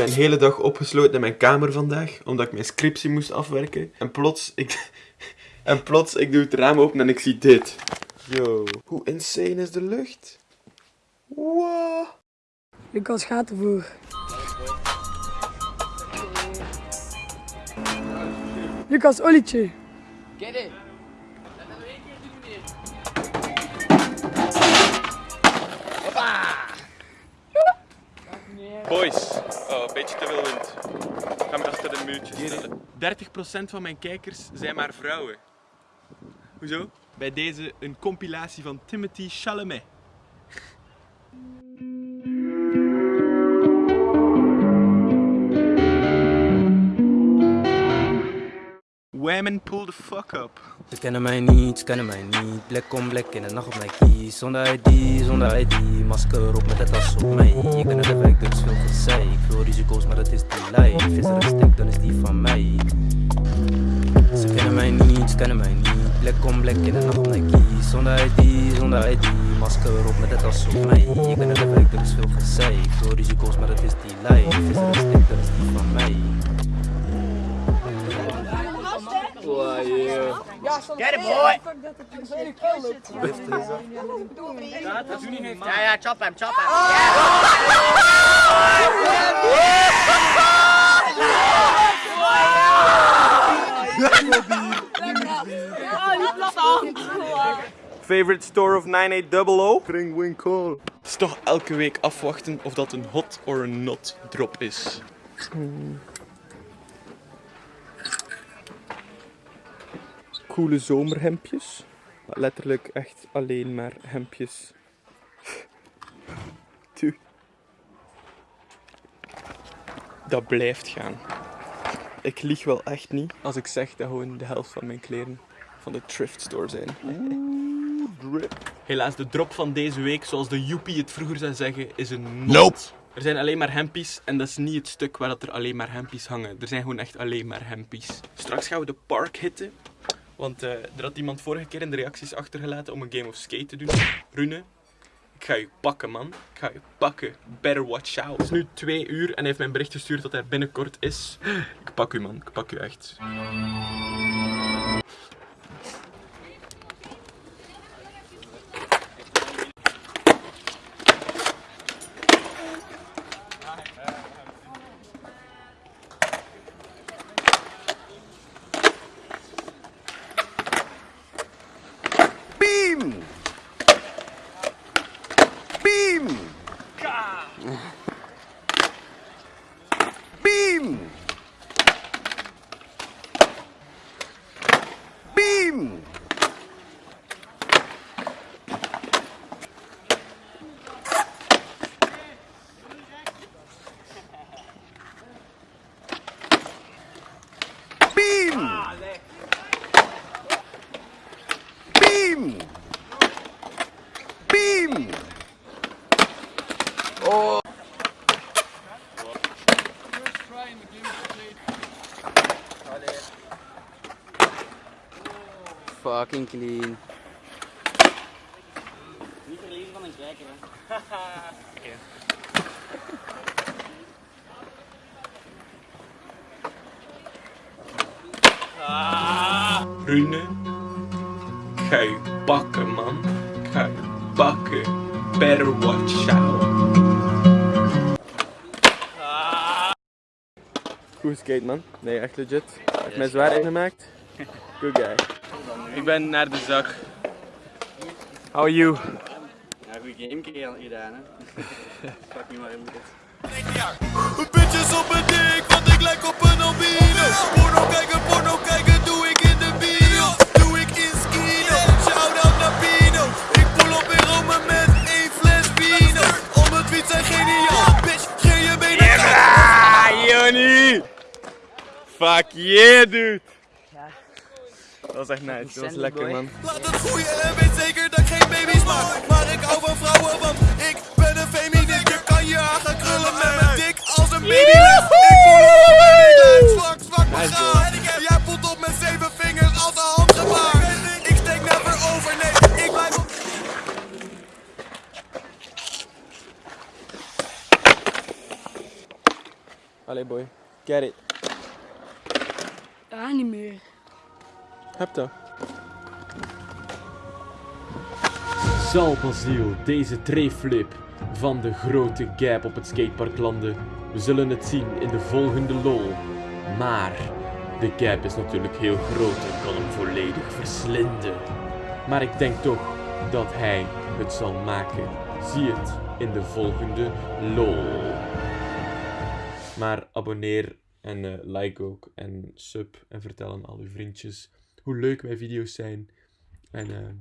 mijn hele dag opgesloten in mijn kamer vandaag, omdat ik mijn scriptie moest afwerken. En plots, ik, en plots, ik doe het raam open en ik zie dit. Yo, hoe insane is de lucht? Wow. Lucas gaat ervoor. Lucas, olietje. Get it. Boys, oh, een beetje te veel wind. Ga me achter de muurtjes stellen. 30% van mijn kijkers zijn maar vrouwen. Hoezo? Bij deze een compilatie van Timothy Chalamet. Women pull the fuck up. Ze kennen mij niet, ze kennen mij niet. Blik om blik in de nacht op mijn kies. Zonder ID, zonder ID. Masker op met het tas op mij. Je kent het effect, er is veel gezeik. Veel risico's, maar dat is die lijf. Is er een dan is die van mij. Ze kennen mij niet, ze kennen mij niet. Blik om blik in de nacht op mijn kies. Zonder ID, zonder ID. Masker op met het tas op mij. Je kent het effect, er is veel gezeik. Veel risico's, maar dat is die lijf. Is er een dan is die van mij. Get it, boy. Ja, ja, chop hem, chop hem. Favorite store of 9800? Kringwinkel. Het is toch elke week afwachten of dat een hot or een not drop is. Coole zomerhemdjes. Letterlijk echt alleen maar hemdjes. Dude. Dat blijft gaan. Ik lieg wel echt niet als ik zeg dat gewoon de helft van mijn kleren van de thrift store zijn. drip. Helaas, de drop van deze week, zoals de Joepie het vroeger zou zeggen, is een not. Er zijn alleen maar hempies en dat is niet het stuk waar dat er alleen maar hempies hangen. Er zijn gewoon echt alleen maar hempies. Straks gaan we de park hitten. Want eh, er had iemand vorige keer in de reacties achtergelaten om een game of skate te doen. Rune, ik ga je pakken, man. Ik ga je pakken. Better watch out. Het is nu twee uur en hij heeft mij bericht gestuurd dat hij binnenkort is. Ik pak u, man. Ik pak u echt. Bim! Bim! Bim! Bim! Fucking clean. Niet verliezen van een kijker, hè. Rune, ik ga je pakken, man. Ik ga je pakken. Better watch out. Goed skate, man. Nee, echt legit. Heb mij zwaar ingemaakt. Good guy. Ik ben naar de zak. How are you? Ja, goede game gedaan, hè. Fuck niet maar in dit. Bitches op mijn dik, want ik lijk op een albino. Porno kijken, porno kijken, doe ik in de video. Doe ik in skino, shout-out naar Pino. Ik pull op in Rome met één fles vino. Om het tweets zijn geniaal, bitch, geef je benen Ah, Jonnie! Fuck yeah, dude! Dat was echt nice, dat was lekker, man. Laat het groeien en weet zeker dat ik geen baby's maak. Maar ik hou van vrouwen, want ik ben een feminist. Je kan je haar gaan krullen met mijn dik als een baby. Ik voel en ik lijk zwak, zwak begaan. Jij voelt op met zeven vingers als een handgebaar. Ik steek never over, nee, ik blijf op... Allee boy, get it. Ja, niet meer. Heb. Zal Basiel deze treflip van de grote gap op het skatepark landen? We zullen het zien in de volgende lol. Maar de gap is natuurlijk heel groot en kan hem volledig verslinden. Maar ik denk toch dat hij het zal maken. Zie het in de volgende lol. Maar abonneer en eh, like ook en sub en vertel aan al uw vriendjes hoe leuk mijn video's zijn. En eh,